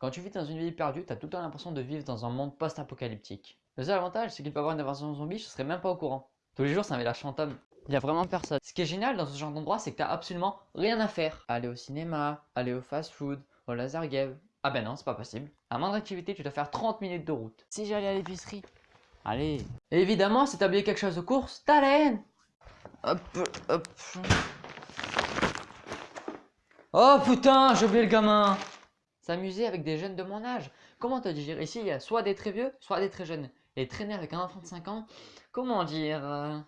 Quand tu vis dans une ville perdue, t'as tout le temps l'impression de vivre dans un monde post-apocalyptique. Le seul avantage, c'est qu'il peut avoir une invasion zombie, je serais même pas au courant. Tous les jours, ça un village fantôme. Il y a vraiment personne. Ce qui est génial dans ce genre d'endroit, c'est que t'as absolument rien à faire. Aller au cinéma, aller au fast-food, au laser game. Ah ben non, c'est pas possible. À moindre activité, tu dois faire 30 minutes de route. Si j'allais à l'épicerie. Allez. Et évidemment, si t'as oublié quelque chose de course, t'as la haine. Hop, hop. Oh putain, j'ai oublié le gamin S'amuser avec des jeunes de mon âge. Comment te dire Ici, il y a soit des très vieux, soit des très jeunes. Et traîner avec un enfant de 5 ans, comment dire euh,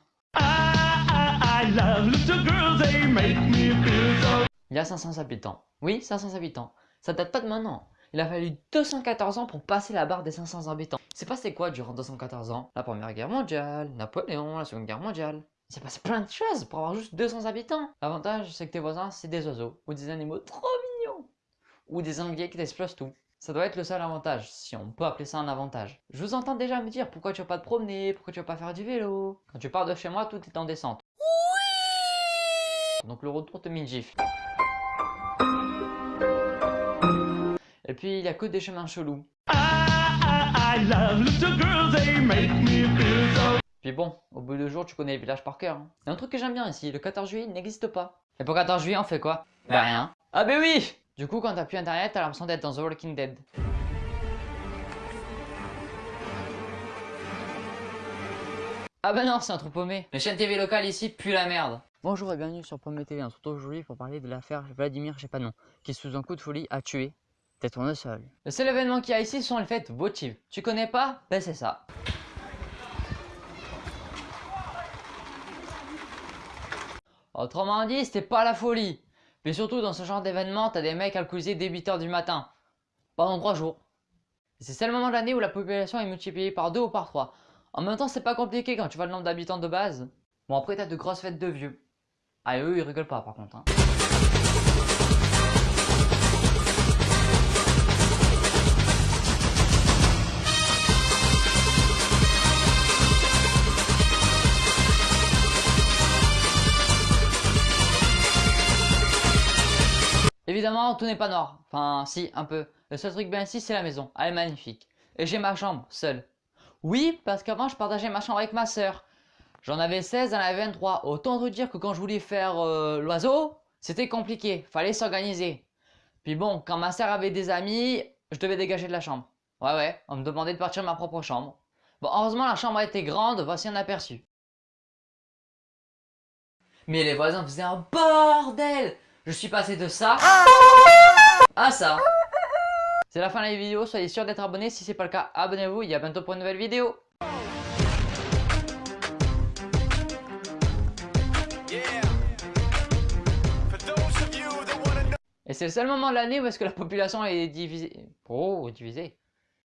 Il y a 500 habitants. Oui, 500 habitants. Ça date pas de maintenant. Il a fallu 214 ans pour passer la barre des 500 habitants. C'est passé quoi durant 214 ans? La première guerre mondiale, Napoléon, la seconde guerre mondiale. Il s'est passé plein de choses pour avoir juste 200 habitants. L'avantage, c'est que tes voisins, c'est des oiseaux ou des animaux trop. Ou des anglais qui t'explosent tout. Ça doit être le seul avantage, si on peut appeler ça un avantage. Je vous entends déjà me dire pourquoi tu vas pas te promener, pourquoi tu vas pas faire du vélo. Quand tu pars de chez moi, tout est en descente. Oui Donc le retour te met gif. Et puis il y a que des chemins chelous. Puis bon, au bout de jours, tu connais les villages par cœur. Hein. Il y a un truc que j'aime bien ici, le 14 juillet n'existe pas. Et pour 14 juillet, on fait quoi? Bah rien. Ah bah oui Du coup, quand t'as plus internet, t'as l'impression d'être dans The Walking Dead. Ah bah non, c'est un trou paumé. Les chaînes TV locales ici puent la merde. Bonjour et bienvenue sur Pomme TV. Se retrouve aujourd'hui pour parler de l'affaire Vladimir Chepanon, qui sous un coup de folie a tué T'es tourné seul. Le seul événement qu'il y a ici sont les fêtes votives. Tu connais pas? Ben c'est ça. Autrement dit, c'était pas la folie. Mais surtout, dans ce genre d'événement, t'as des mecs alcoolisés dès 8h du matin. Pendant 3 jours. C'est le moment de l'année où la population est multipliée par 2 ou par 3. En même temps, c'est pas compliqué quand tu vois le nombre d'habitants de base. Bon, après, t'as de grosses fêtes de vieux. Ah, eux, ils rigolent pas par contre. Hein. Évidemment, tout n'est pas noir. Enfin, si, un peu. Le seul truc bien ici, c'est la maison. Elle est magnifique. Et j'ai ma chambre, seule. Oui, parce qu'avant, je partageais ma chambre avec ma soeur. J'en avais 16, elle en avait 23. Autant te dire que quand je voulais faire euh, l'oiseau, c'était compliqué. Fallait s'organiser. Puis bon, quand ma soeur avait des amis, je devais dégager de la chambre. Ouais, ouais, on me demandait de partir de ma propre chambre. Bon, heureusement, la chambre était grande, voici un aperçu. Mais les voisins faisaient un bordel je suis passé de ça à ça. C'est la fin de la vidéo, soyez sûr d'être abonné. Si c'est pas le cas, abonnez-vous. Y a bientôt pour une nouvelle vidéo. Et c'est le seul moment de l'année où est-ce que la population est divisée. Oh, divisée.